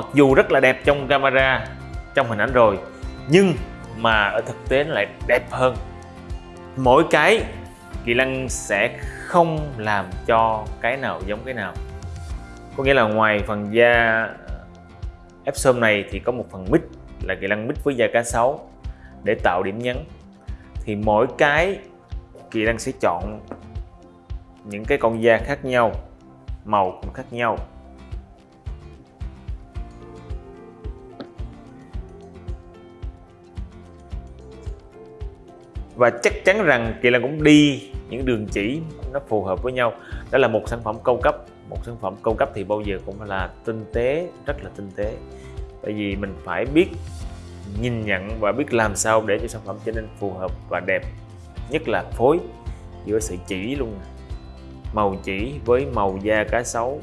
mặc dù rất là đẹp trong camera, trong hình ảnh rồi, nhưng mà ở thực tế nó lại đẹp hơn. Mỗi cái kỳ lân sẽ không làm cho cái nào giống cái nào. Có nghĩa là ngoài phần da epsom này thì có một phần mít là kỳ lân mít với da cá sấu để tạo điểm nhấn. Thì mỗi cái kỳ lân sẽ chọn những cái con da khác nhau, màu cũng khác nhau. Và chắc chắn rằng kỳ lân cũng đi những đường chỉ nó phù hợp với nhau. Đó là một sản phẩm cao cấp. Một sản phẩm cao cấp thì bao giờ cũng là tinh tế, rất là tinh tế. Tại vì mình phải biết nhìn nhận và biết làm sao để cho sản phẩm trở nên phù hợp và đẹp. Nhất là phối giữa sự chỉ luôn màu chỉ với màu da cá sấu.